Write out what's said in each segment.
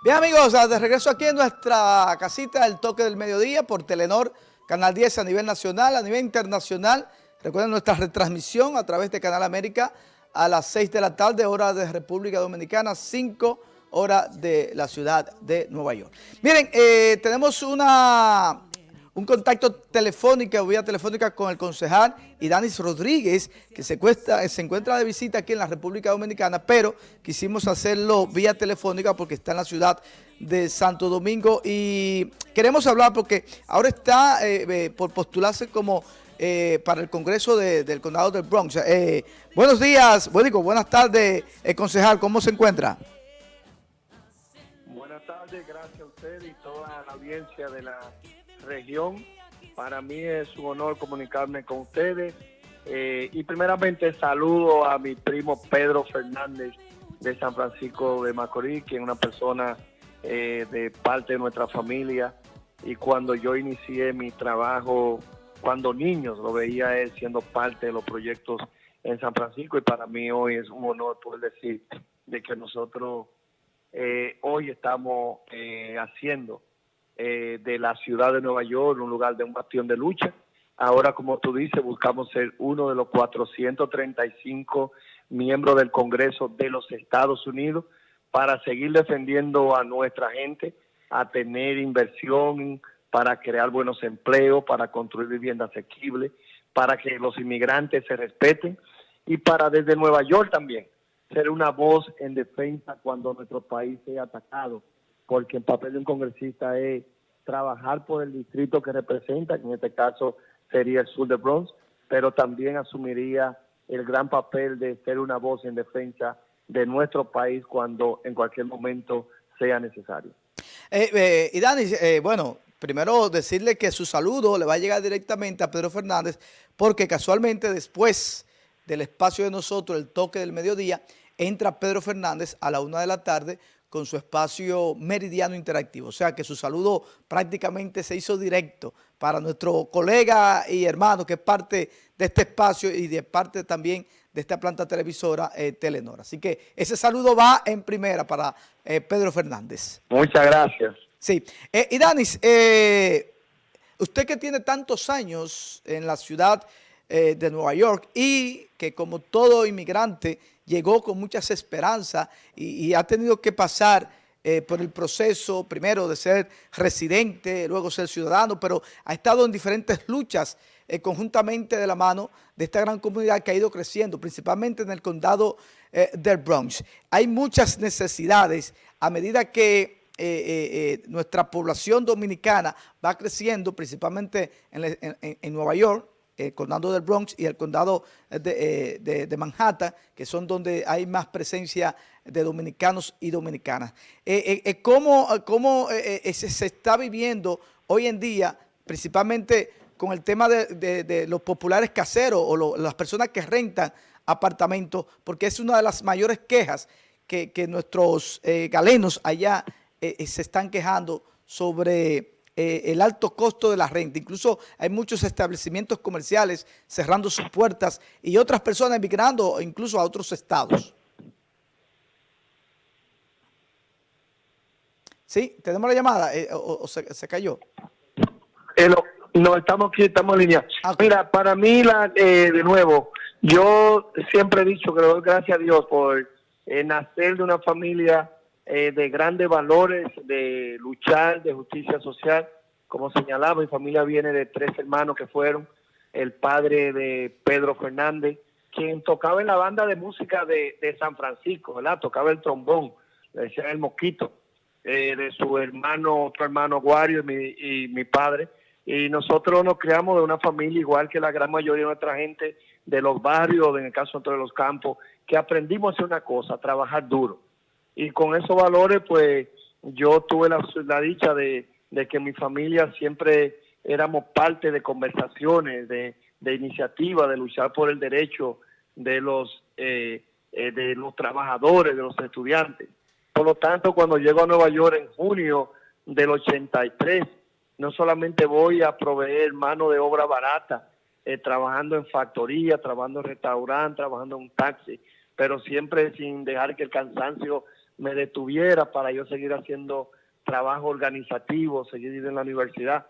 Bien amigos, de regreso aquí en nuestra casita El Toque del Mediodía por Telenor, Canal 10 a nivel nacional, a nivel internacional. Recuerden nuestra retransmisión a través de Canal América a las 6 de la tarde, hora de República Dominicana, 5 horas de la ciudad de Nueva York. Miren, eh, tenemos una un contacto telefónico, vía telefónica con el concejal Idanis Rodríguez, que se, se encuentra de visita aquí en la República Dominicana, pero quisimos hacerlo vía telefónica porque está en la ciudad de Santo Domingo y queremos hablar porque ahora está eh, eh, por postularse como eh, para el Congreso del Condado del Bronx. buenos días, bueno, buenas tardes, concejal, ¿cómo se encuentra? Buenas tardes, gracias a usted y toda la audiencia de la región. Para mí es un honor comunicarme con ustedes. Eh, y primeramente saludo a mi primo Pedro Fernández de San Francisco de Macorís, que es una persona eh, de parte de nuestra familia. Y cuando yo inicié mi trabajo, cuando niños lo veía él siendo parte de los proyectos en San Francisco y para mí hoy es un honor poder decir de que nosotros eh, hoy estamos haciendo eh, de la ciudad de Nueva York, un lugar de un bastión de lucha. Ahora, como tú dices, buscamos ser uno de los 435 miembros del Congreso de los Estados Unidos para seguir defendiendo a nuestra gente, a tener inversión, para crear buenos empleos, para construir viviendas asequibles, para que los inmigrantes se respeten y para desde Nueva York también ser una voz en defensa cuando nuestro país sea atacado porque el papel de un congresista es trabajar por el distrito que representa, que en este caso sería el sur de Bronx, pero también asumiría el gran papel de ser una voz en defensa de nuestro país cuando en cualquier momento sea necesario. Eh, eh, y Dani, eh, bueno, primero decirle que su saludo le va a llegar directamente a Pedro Fernández, porque casualmente después del espacio de nosotros, el toque del mediodía, entra Pedro Fernández a la una de la tarde con su espacio meridiano interactivo. O sea que su saludo prácticamente se hizo directo para nuestro colega y hermano que es parte de este espacio y de parte también de esta planta televisora eh, Telenor. Así que ese saludo va en primera para eh, Pedro Fernández. Muchas gracias. Sí. Eh, y Danis, eh, usted que tiene tantos años en la ciudad de Nueva York y que como todo inmigrante llegó con muchas esperanzas y, ha tenido que pasar eh, por el proceso, primero de ser residente, luego ser ciudadano, pero ha estado en diferentes luchas eh, conjuntamente de la mano de esta gran comunidad que ha ido creciendo, principalmente en el condado eh, del Bronx. Hay muchas necesidades a medida que nuestra población dominicana va creciendo, principalmente en Nueva York, el condado del Bronx y el condado de, eh, Manhattan, que son donde hay más presencia de dominicanos y dominicanas. Eh, eh, ¿Cómo, cómo se, está viviendo hoy en día, principalmente con el tema de, los populares caseros o las personas que rentan apartamentos? Porque es una de las mayores quejas que, que nuestros galenos allá se están quejando sobre eh, el alto costo de la renta. Incluso hay muchos establecimientos comerciales cerrando sus puertas y otras personas emigrando incluso a otros estados. Sí, tenemos la llamada, eh, o, se, cayó. Eh, no, estamos aquí, estamos en línea. Ah, Mira, para mí, la, de nuevo, yo siempre he dicho que le doy gracias a Dios por nacer de una familia eh, de grandes valores, de luchar, de justicia social. Como señalaba, mi familia viene de tres hermanos que fueron el padre de Pedro Fernández, quien tocaba en la banda de música de, San Francisco, ¿verdad? Tocaba el trombón, le decían el mosquito, eh, de su hermano, otro hermano Guario y mi, y mi padre. Y nosotros nos creamos de una familia igual que la gran mayoría de nuestra gente de los barrios, en el caso de los campos, que aprendimos a hacer una cosa, a trabajar duro y con esos valores pues yo tuve la, dicha de, que mi familia siempre éramos parte de conversaciones, de, de iniciativas, de luchar por el derecho de los, eh, eh, de los trabajadores, de los estudiantes. Por lo tanto, cuando llego a Nueva York en junio del 83, no solamente voy a proveer mano de obra barata, eh, trabajando en factoría, trabajando en restaurante, trabajando en taxi, pero siempre sin dejar que el cansancio me detuviera para yo seguir haciendo trabajo organizativo, seguir en la universidad.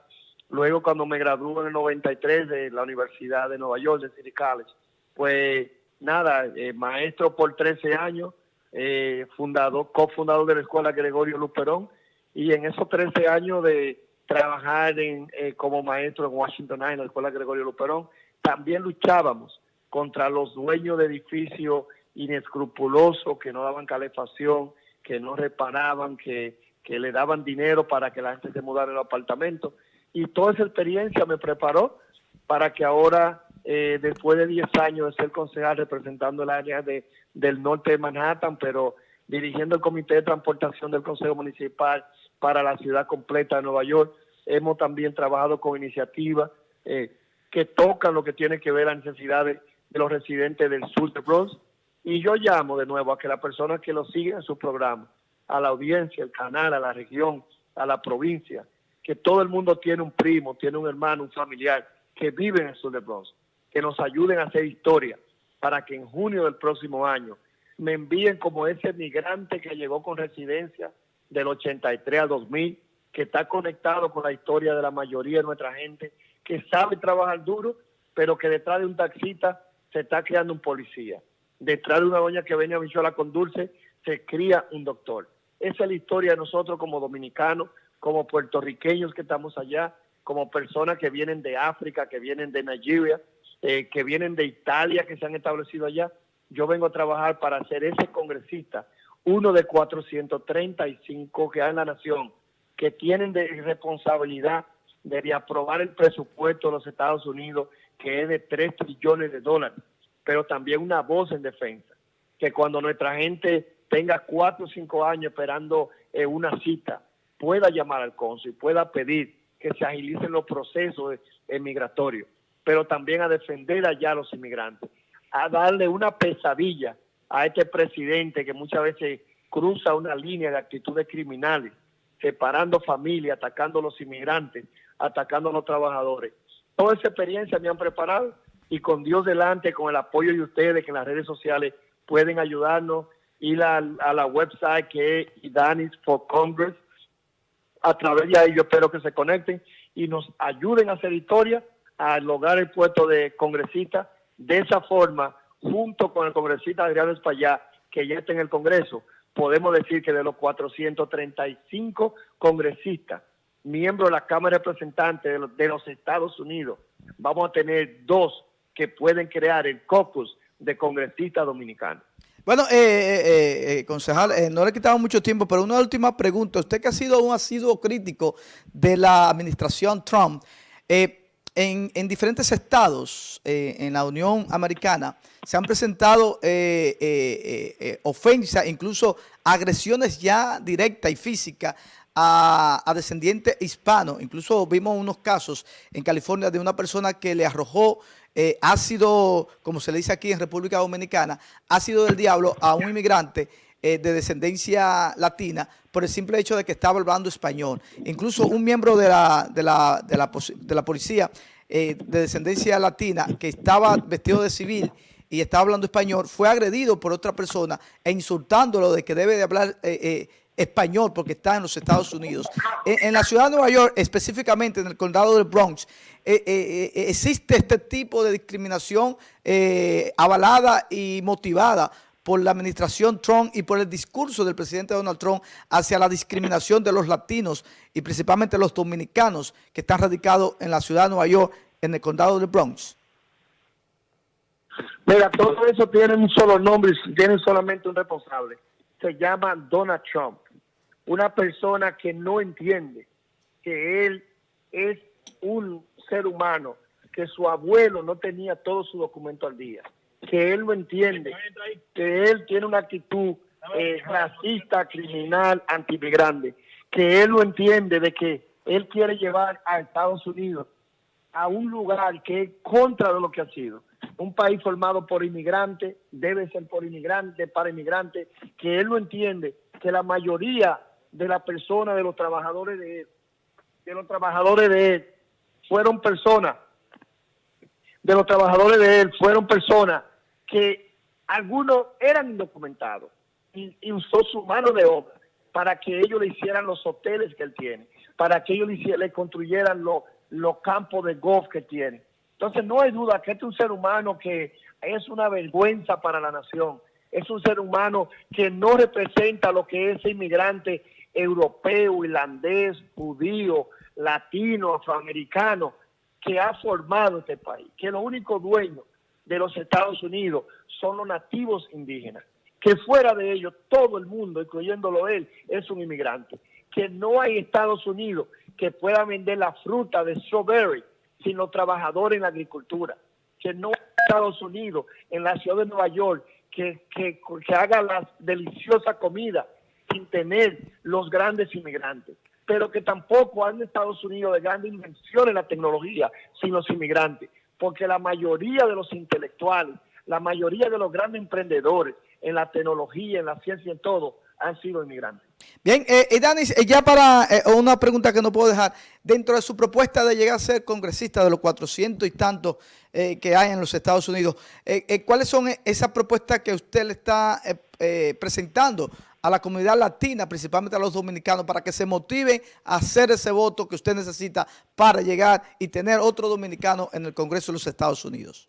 Luego cuando me gradué en el 93 de la Universidad de Nueva York, de City College, pues nada, eh, maestro por 13 años, eh, fundador, cofundador de la Escuela Gregorio Luperón, y en esos 13 años de trabajar en, eh, como maestro en Washington en la Escuela Gregorio Luperón, también luchábamos contra los dueños de edificios inescrupulosos que no daban calefacción, que no reparaban, que, que le daban dinero para que la gente se mudara el apartamento y toda esa experiencia me preparó para que ahora, eh, después de 10 años de ser concejal representando el área de, del norte de Manhattan, pero dirigiendo el Comité de Transportación del Consejo Municipal para la ciudad completa de Nueva York, hemos también trabajado con iniciativas eh, que tocan lo que tiene que ver las necesidades de los residentes del sur de Bronx. Y yo llamo de nuevo a que las personas que lo siguen en su programa, a la audiencia, al canal, a la región, a la provincia, que todo el mundo tiene un primo, tiene un hermano, un familiar que vive en el sur de Bronx, que nos ayuden a hacer historia para que en junio del próximo año me envíen como ese migrante que llegó con residencia del 83 al 2000, que está conectado con la historia de la mayoría de nuestra gente, que sabe trabajar duro, pero que detrás de un taxista se está creando un policía. Detrás de una doña que viene a Bichola con dulce, se cría un doctor. Esa es la historia de nosotros como dominicanos, como puertorriqueños que estamos allá, como personas que vienen de África, que vienen de Nigeria, eh, que vienen de Italia, que se han establecido allá. Yo vengo a trabajar para ser ese congresista, uno de 435 que hay en la nación, que tienen de responsabilidad de aprobar el presupuesto de los Estados Unidos, que es de 3 trillones de dólares, pero también una voz en defensa, que cuando nuestra gente tenga 4 o 5 años esperando eh, una cita, pueda llamar al cónsul, pueda pedir que se agilicen los procesos migratorios, pero también a defender allá a los inmigrantes, a darle una pesadilla a este presidente que muchas veces cruza una línea de actitudes criminales, separando familias, atacando a los inmigrantes, atacando a los trabajadores. Toda esa experiencia me han preparado y con Dios delante, con el apoyo de ustedes que en las redes sociales pueden ayudarnos, ir a, a la website que es Idanis for Congress, a través de ahí yo espero que se conecten y nos ayuden a hacer historia, a lograr el puesto de congresista. De esa forma, junto con el congresista Adriano Espaillá, que ya está en el Congreso, podemos decir que de los 435 congresistas, miembros de la Cámara de Representantes de los Estados Unidos, vamos a tener dos que pueden crear el caucus de congresistas dominicanos. Bueno, eh, eh, eh, concejal, no le he quitado mucho tiempo, pero una última pregunta. Usted que ha sido un asiduo crítico de la administración Trump, en, diferentes estados en la Unión Americana se han presentado ofensas, incluso agresiones ya directas y físicas a, descendientes hispanos. Incluso vimos unos casos en California de una persona que le arrojó eh, ha sido, como se le dice aquí en República Dominicana, ha sido del diablo a un inmigrante eh, de descendencia latina por el simple hecho de que estaba hablando español. Incluso un miembro de la, de la, de la, de la policía eh, de descendencia latina que estaba vestido de civil y estaba hablando español, fue agredido por otra persona e insultándolo de que debe de hablar español porque está en los Estados Unidos. En, la ciudad de Nueva York, específicamente en el condado del Bronx, eh, eh, eh, existe este tipo de discriminación avalada y motivada por la administración Trump y por el discurso del presidente Donald Trump hacia la discriminación de los latinos y principalmente los dominicanos que están radicados en la ciudad de Nueva York, en el condado del Bronx. Mira, todo eso tiene un solo nombre, tiene solamente un responsable. Se llama Donald Trump una persona que no entiende que él es un ser humano, que su abuelo no tenía todo su documento al día, que él no entiende, que él tiene una actitud eh, racista, criminal, antimigrante, que él no entiende de que él quiere llevar a Estados Unidos a un lugar que es contra de lo que ha sido. Un país formado por inmigrantes, debe ser por inmigrantes, para inmigrantes, que él no entiende que la mayoría de la persona, de los trabajadores de él, de los trabajadores de él, fueron personas, de los trabajadores de él, fueron personas que algunos eran indocumentados, y, usó su mano de obra para que ellos le hicieran los hoteles que él tiene, para que ellos le, construyeran los, los campos de golf que tiene. Entonces no hay duda que este es un ser humano que es una vergüenza para la nación. Es un ser humano que no representa lo que es inmigrante europeo, irlandés, judío, latino, afroamericano, que ha formado este país. Que los únicos dueños de los Estados Unidos son los nativos indígenas. Que fuera de ellos todo el mundo, incluyéndolo él, es un inmigrante. Que no hay Estados Unidos que pueda vender la fruta de strawberry sin los trabajadores en la agricultura, que no Estados Unidos, en la ciudad de Nueva York, que, que, que haga la deliciosa comida sin tener los grandes inmigrantes, pero que tampoco hay en Estados Unidos de grandes invenciones en la tecnología sin los inmigrantes, porque la mayoría de los intelectuales, la mayoría de los grandes emprendedores en la tecnología, en la ciencia, en todo, han sido inmigrantes. Bien, eh, eh Danis, eh, ya para eh, una pregunta que no puedo dejar, dentro de su propuesta de llegar a ser congresista de los 400 y tantos eh, que hay en los Estados Unidos, ¿cuáles son esas propuestas que usted le está presentando a la comunidad latina, principalmente a los dominicanos, para que se motive a hacer ese voto que usted necesita para llegar y tener otro dominicano en el Congreso de los Estados Unidos?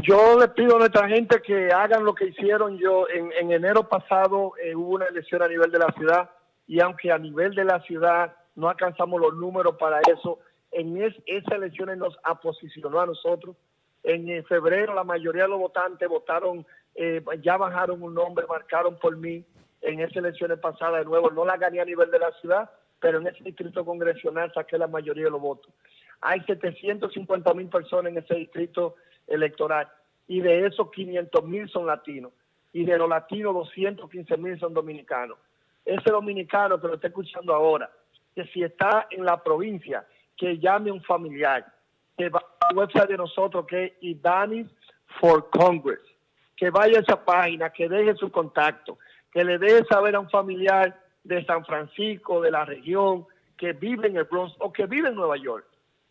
Yo le pido a nuestra gente que hagan lo que hicieron yo. En, enero pasado eh, hubo una elección a nivel de la ciudad y aunque a nivel de la ciudad no alcanzamos los números para eso, en es, esas elecciones nos aposicionó a nosotros. En, eh, febrero la mayoría de los votantes votaron, eh, ya bajaron un nombre, marcaron por mí en esas elecciones pasadas de nuevo. No la gané a nivel de la ciudad, pero en ese distrito congresional saqué la mayoría de los votos. Hay 750 mil personas en ese distrito electoral y de esos 500 mil son latinos y de los latinos 215 mil son dominicanos. Ese dominicano que lo está escuchando ahora, que si está en la provincia, que llame a un familiar, que va a la website de nosotros que es Idanis for Congress, que vaya a esa página, que deje su contacto, que le deje saber a un familiar de San Francisco, de la región, que vive en el Bronx o que vive en Nueva York,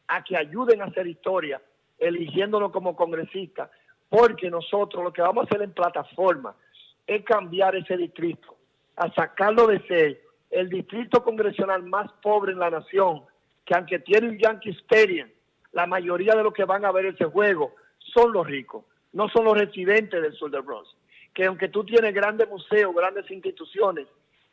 a que ayuden a hacer historia eligiéndolo como congresista, porque nosotros lo que vamos a hacer en plataforma es cambiar ese distrito, a sacarlo de ser el distrito congresional más pobre en la nación, que aunque tiene un Yankee Stadium, la mayoría de los que van a ver ese juego son los ricos, no son los residentes del sur del Bronx. Que aunque tú tienes grandes museos, grandes instituciones,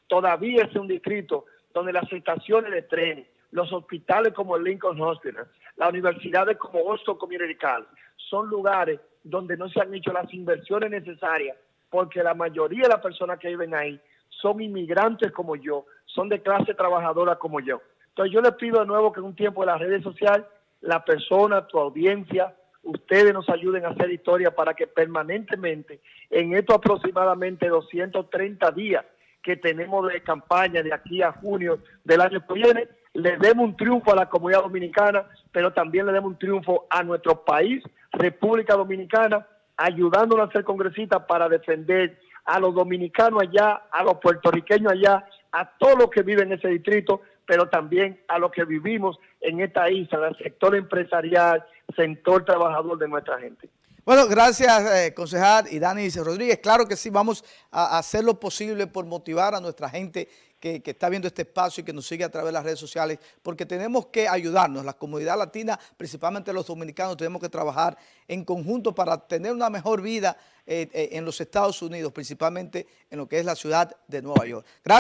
todavía es un distrito donde las estaciones de tren, los hospitales como el Lincoln Hospital, las universidades como Boston Community College, son lugares donde no se han hecho las inversiones necesarias porque la mayoría de las personas que viven ahí son inmigrantes como yo, son de clase trabajadora como yo. Entonces yo les pido de nuevo que en un tiempo de las redes sociales, la persona, tu audiencia, ustedes nos ayuden a hacer historia para que permanentemente, en estos aproximadamente 230 días que tenemos de campaña de aquí a junio del año que viene, le demos un triunfo a la comunidad dominicana, pero también le demos un triunfo a nuestro país, República Dominicana, ayudándonos a ser congresistas para defender a los dominicanos allá, a los puertorriqueños allá, a todos los que viven en ese distrito, pero también a los que vivimos en esta isla, sector empresarial, sector trabajador de nuestra gente. Bueno, gracias, eh, concejal y Dani Rodríguez. Claro que sí, vamos a hacer lo posible por motivar a nuestra gente que, está viendo este espacio y que nos sigue a través de las redes sociales, porque tenemos que ayudarnos. La comunidad latina, principalmente los dominicanos, tenemos que trabajar en conjunto para tener una mejor vida eh, eh, en los Estados Unidos, principalmente en lo que es la ciudad de Nueva York. Gracias.